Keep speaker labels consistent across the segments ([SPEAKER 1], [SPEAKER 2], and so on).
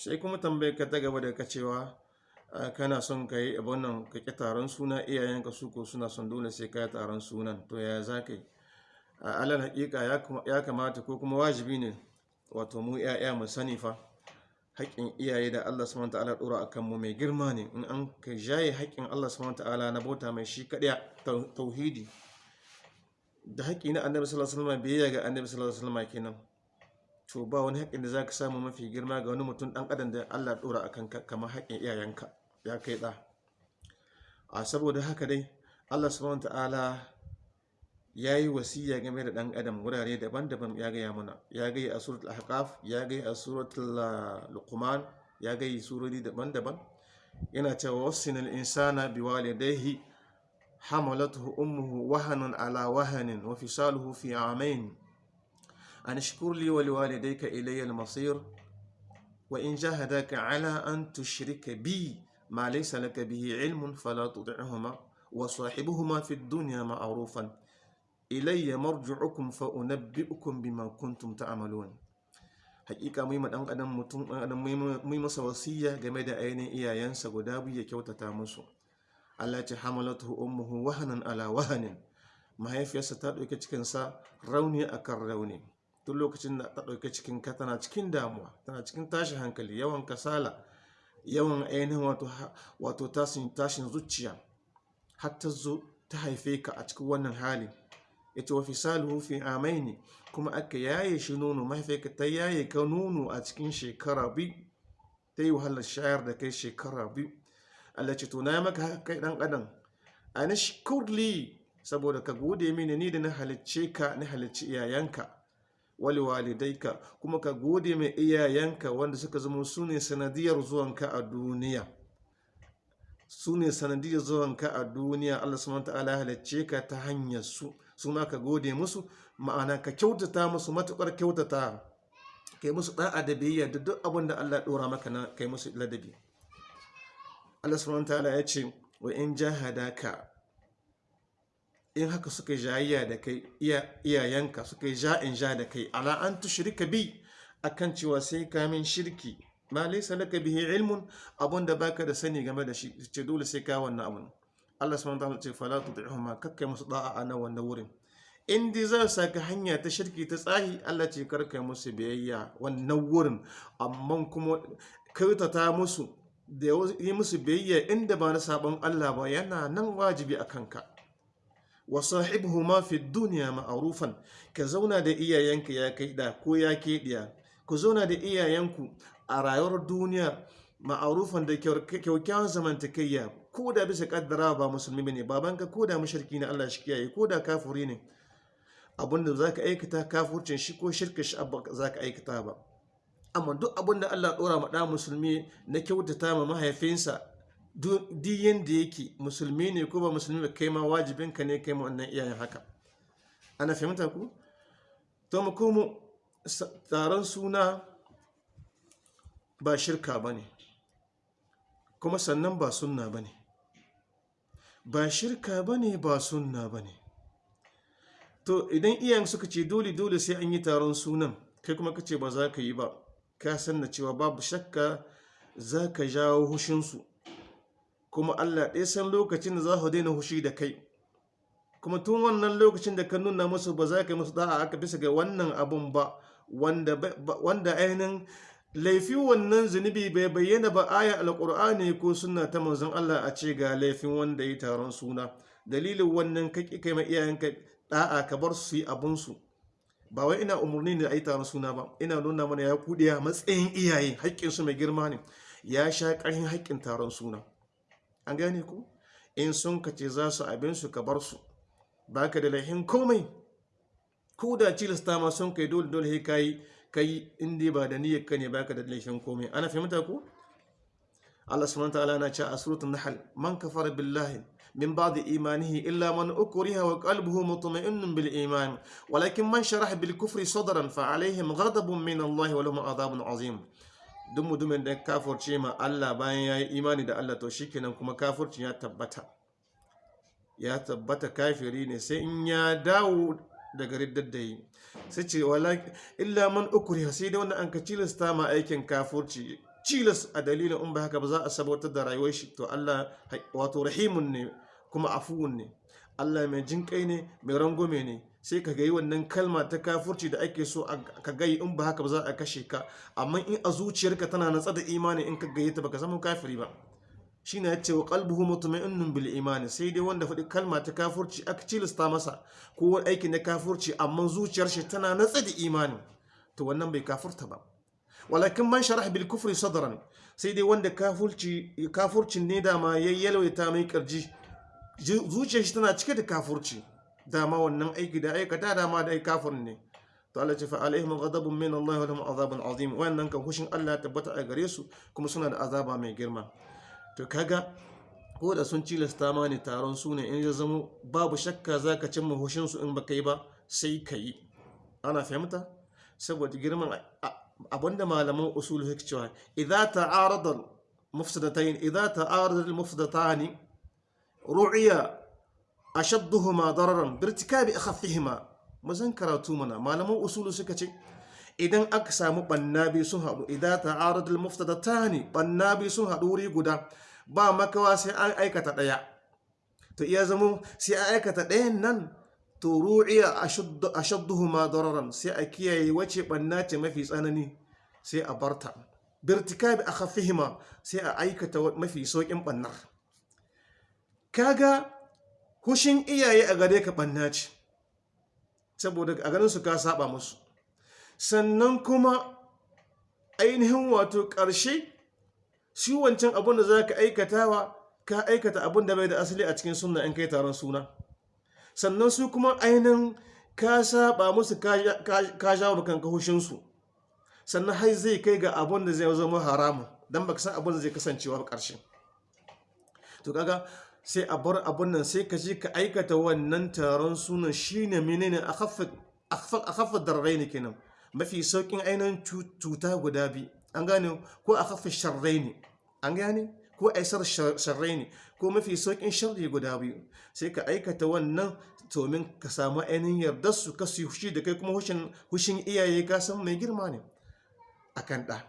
[SPEAKER 1] sai kuma tambayar ka ta gaba da ka cewa kana son ka yi nan ka ƙi taron suna? Iyayenka su ko suna son dole sai ka yi taron sunan. To ya za ka yi? A alal haƙiƙa ya kamata ko kuma wajibi ne wato mu 'ya'ya mu sani fa haƙƙin iyaye da Allah subhanahu ta'ala ɗora a kanmu mai girma ne. In an ka jaye haƙƙin Allah subhanahu ta'ala na bauta mai shi kaɗai tau- tauhidi da haƙƙi na annabi sallallahu alaihi wasallam biyayya ga annabi sallallahu alaihi wasallam kenan. To ba wani haƙƙin da za ka samu mafi girma ga wani mutum ɗan adam da Allah ɗora a kanka kamar haƙƙin iyayenka. Ya kai ɗa. A saboda haka dai Allah subhanahu ta'ala ya yi wasiya game da ɗan adam wurare daban-daban. Ya gaya mana ya gaya a suratul ahqaf ya gaya a suratul luqman ya gaya surori daban-daban. Yana cewa wasinal insana biwalidayhi hamalatuhu ummuhu wahanan ala wahanin wa fisaluhu fi amain an ashkur li wa liwalidayka ilayya al-masir wa in jahadaka ala an tushrika bi ma laysa laka bihi ilmun fala tuti'huma wa sahibuhuma fi ad-dunya ma'rufan ilayya marji'ukum fa unabbi'ukum bima kuntum ta'malun hakika mu yi ma dan adam mutum dan adam mu yi masa wasiya game da ainihin iyayensa guda biyu ya kyautata musu Allah ce hamalatuhu ummuhu wahanan ala wahanin mahaifiyarsa ta ɗauki cikinsa rauni akan rauni duk lokacin da ta ɗauki cikin ka tana cikin damuwa tana cikin tashin hankali yawan kasala yawan ainihin wato tashin zuciya har ta zo ta haife ka a cikin wannan hali. Ita wa fisaluhu fi amaini kuma aka yaye shi nono mahaifiyarka ta yaye ka nono a cikin shekara biyu. Ta yi wahalar shayar da kai shekara biyu. Allah ce to na maka haka kai dan adam. Anishkurli saboda ka gode mini ni da na halicce ka na halicci iyayenka. Wali walidaika kuma ka gode mai iyayenka wanda suka zama su ne sanadiyar zuwanka a duniya. Su ne sanadiyar zuwanka a duniya. Allah subhanahu ta'ala ya halicce ka ta hanyar su su ma ka gode musu. Ma'ana ka kyautata musu matuƙar kyautata. Kai musu da'a da biyayya da duk abin da Allah dora maka na kai musu ladabi. Allah subhanahu ta'ala ya ce wa in jahadaka in haka suka jayayya da kai iyayenka suka yi ja'in ja da kai. Ala an tushrika bi akan cewa sai ka min shirki. Ma laysa laka bihi ilmun abun da baka da sani game da shi ce dole sai ka wannan abun. Allah subhanahu wa ta'ala ce fala tuti'huma kakkai musu da'a a nan wannan wurin. In dai za su saka hanya ta shirki ta tsahi Allah ce kar ka musu biyayya wannan wurin. Amma kuma kautata musu da yi musu biyayya inda ba na sabon Allah ba yana nan wajibi a kanka. Wa sahibuhuma fi dunya ma'rufan. Ka zauna da iyayenka ya kai da ko ya ke ku zauna da iyayenku a rayuwar duniya ma'arufan da kyaukyawan zamantakayya. Ko da bisa kaddara ba musulmi ne babanka ko da mushriki ne Allah shi kiyaye. Ko da kafuri ne abin da za ka aikata kafurcin shi ko shirka shi za ka aikata ba. Amma duk abin da Allah ɗora ma ɗa musulmi na kyautata ma mahaifinsa duk yanda yake musulmi ne ko ba musulmi ba kai ma wajibinka ne kai ma wannan iyayen haka. Ana fahimta ku? To mu komo taron suna ba shirka ba ne kuma sannan ba sunna ba ne. Ba shirka ba ne ba sunna ba ne. To idan iyayen suka ce dole dole sai an yi taron sunan kai kuma ka ce ba za ka yi ba ka san na cewa babu shakka za ka jawo hushinsu. Kuma allah ɗaya san lokacin da za ku daina hushi da kai. Kuma tun wannan lokacin da ka nuna musu ba za ka yi musu da'a aka bisa ga wannan abun ba wanda ainihin laifi wannan zunubi bai bayyana ba aya alkur'ani ko suna ta manzon Allah a ce ga laifin wanda ya taron suna. Dalilin wannan kake kai ma iyayenka da'a ka bar su yi abun su. Ba wai ina umarni ne a yi taron suna ba. Ina nuna mana ya kudiya matsayin iyaye haƙƙin su mai girma ne. Ya sha ƙarfin haƙƙin taron suna. An gane ku in sun kace za su abin su ka bar su baka da laifin komai ko da cilasta ma sun kai dole dole kai kai inda ba da niyyar ka ne baka da laifin komai ana fahimta ko Allah subhanahu wataala na ce a suratul nahl man kafara billahi min ba'di imanihi illa man ukriha wa qalbuhu mutma'innun bil iman walakin man sharaha bil kufri sadran fa alaihim ghadabun min Allah wa lahum adhabun azim duk mutumin da kafirce ma Allah bayan yayi imani da Allah to shikenan kuma kafircin ya tabbata. Ya tabbata kafiri ne sai in ya dawo daga riddar da yi. Sai ce illa man ukriha sai da wanda an ka cilasta ma aikin kafurci. Cilas a dalilin in ba haka ba za a sabatar da rayuwar shi. To Allah wato rahimun ne kuma afuwun ne. Allah mai jinƙai ne mai rangwame ne. Sai ka gayi wannan kalma ta kafurci da ake so ka gayi in ba haka ba za a kashe ka. Amma in a zuciyarka tana natsa da imani in ka gayi ta baka zama kafiri ba. Shine ya ce wa qalbuhu mutma'innun bil imani sai dai wanda faɗi kalma ta kafurci aka cilasta masa ko wani aiki na kafurci amma zuciyar shi tana natsa da imani. To wannan bai kafurta ba. Walakin man sharah bil kufri sadran sai dai wanda kafurci kafurcin ne dama yayyalwaita mai ƙirji zuciyar shi tana cike da kafurci. Dama wannan aiki da aikata dama da kafir ne. To Allah ce fa alaihim ghadabun min Allah wa lahum azabun azim. Wannan kan hushin Allah tabbata a gare su kuma suna da azaba mai girma. To kaga ko da sun cilasta ma ne taron su ne in ya zama babu shakka zaka cimma hushin su in baka yi ba sai ka ana fahimta? Saboda girman abin da malaman usul suke cewa idza ta'arada mufsadatayn idza ta'arada al-mufsadatani ru'iya ashadduhuma dararan birtikabi akhaffihima. Mazan karatu mana malaman usulu suka ce idan aka samu bannabi sun haɗu idan ta'aradul muftadatani bannabi sun haɗu wuri guda ba makawa sai an aikata ɗaya. To iya zamo sai an aikata ɗayan nan to ru'iya ashadduhuma dararan sai a kiyaye wace banna ce mafi tsanani sai a barta. Birtikabi akhaffihima sai a aikata mafi saukin bannar kaga hushin iyaye a gare ka ɓanna ce saboda a ganin su ka saba musu. Sannan kuma ainihin wato ƙarshe shi wancan abin da za ka aikatawa ka aikata abin da bai da asali a cikin sunna in kai taron suna. Sannan su kuma ainihin ka saba musu ka jawo kanka hushinsu. Sannan har zai kai ga abin da zai zama haramun don baka san abin da zai kasancewa ƙarshe to kaga sai a bar abun nan sai ka je ka aikata wannan taron sunan shine menene a kafa darrai ne kenan. Mafi saukin ainihin cuta guda biyu. An gane ko a kafa sharrai ne an gane ko aisar sharrai ne ko mafi saukin sharri guda biyu. Sai ka aikata wannan domin ka samu ainihin yardar su ka su hushi da kai kuma hushin iyaye ka san mai girma ne a kan ɗa.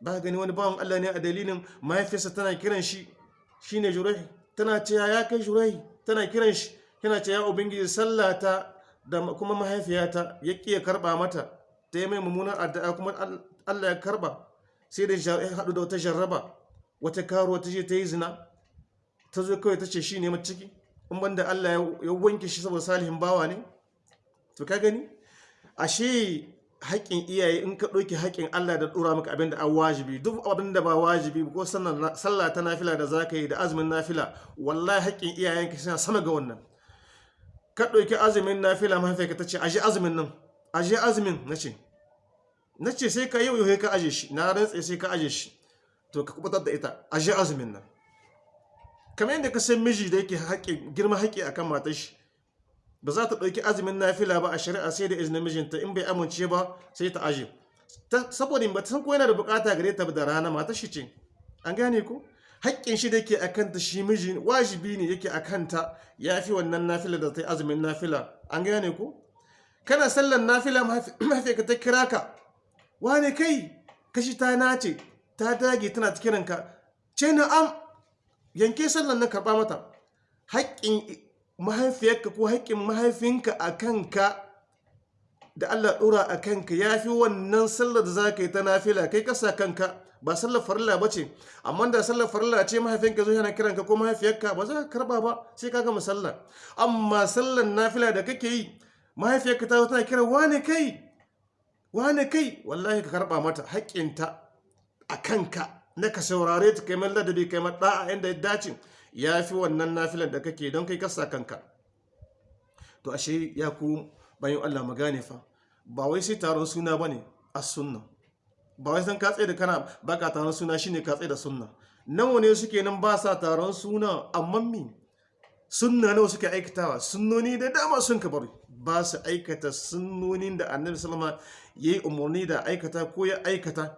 [SPEAKER 1] Ba gani wani bawan Allah ne a dalilin mahaifiyarsa tana kiran shi shine jurai tana ce ya kai jurai tana kiran shi yana ce ya ubangiji sallata da kuma mahaifiyata ya ƙiya karɓa mata ta yi mai mummunan addu'a kuma Allah ya karɓa. Sai da ya haɗu da wata jarraba wata karuwa ta je ta yi zina ta zo kawai ta ce shi ne ciki in banda Allah ya wanke shi saboda salihin bawa ne. To ka gani? Ashe haƙƙin iyaye in ka ɗauki haƙƙin Allah da ɗora maka abin da an wajibi duk abin da ba wajibi ko sallah ta nafila da zaka yi da azumin nafila wallahi haƙƙin iyayenka suna sama ga wannan. Ka ɗauki azumin nafila mahaifiyarka ta ce aje azumin nan aje azumin na ce. Na ce sai ka yau yau ka aje shi. Na rantse sai ka aje shi. To ka kuɓutar da ita aje azumin nan. Kamar yadda ka san miji da yake girma haƙƙi akan matar shi ba za ta ɗauki azumin nafila ba a shari'a sai da izinin mijinta in bai amince ba sai ta aje. Saboda ba ta san ko yana da buƙata gare ta da rana mata shi ce. An gane ko? Haƙƙin shi da yake a kanta shi miji wajibi ne yake a kanta ya fi wannan nafila da ta yi azumin nafila. An gane ko? Kana sallan nafila mahaifiyarka ta kira ka. Wane kai? Kashi ta nace ta dage tana ta kiranka ce na'am yanke sallan nan karɓa mata. Haƙƙin mahaifiyarka ko haƙƙin mahaifinka a kanka da Allah ɗora a kanka ya fi wannan sallar da za ka yi ta nafila kai kasa kanka. Ba sallar farilla ba ce amma da sallar farilla ce mahaifinka zo yana kiranka ko mahaifiyarka ba za ka karɓa ba sai ka gama sallar. Amma sallar nafila da kake yi mahaifiyarka ta tana kiran wane kai? Wane kai? Wallahi ka karɓa mata haƙƙinta a kanka na ka saurare ta kai mai ladabi kai mai da'a inda ya dace. Ya fi wannan nafilan da kake don kai kasa kanka. To ashe ya ku bayan Allah magane fa ba wai sai taron suna ba ne a sunna ba wai san katse da kana baka taron suna shine katse da sunna. Nawa ne suke nan ba sa taron suna amma mi sunna nawa suke aikatawa? Sunnoni da dama sun ka bari. Ba su aikata sunnonin da annabi sallama yayi umarni da aikata ko ya aikata.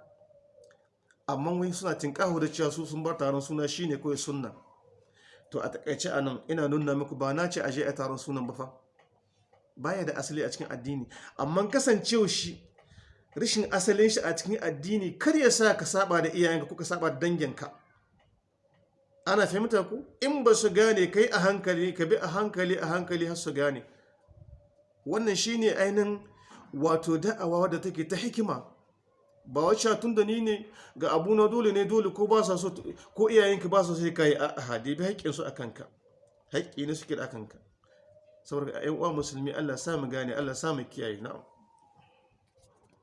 [SPEAKER 1] Amma wai suna tinkaho da cewa su sun bar taron suna shine kawai sunna. To a taƙaice a nan ina nuna muku ba na ce aje a taron sunan ba fa. Baya da asali a cikin addini. Amma kasancewa shi rashin asalin shi a cikin addini kar ya sa ka saba da iyayenka ko ka saba da danginka. Ana fahimta ku? In ba su gane kai a hankali ka bi a hankali a hankali har su gane. Wannan shine ainihin wato da'awa wadda take ta hikima. Ba wacce tun da ni ne ga abu na dole ne dole ko ba sa so ko iyayenka ba su sai ka yi a hadi bi haƙƙin su akan ka haƙƙi ne suke da akan ka saboda ƴan uwa musulmi Allah sa mu gane Allah sa mu kiyaye. Na'am.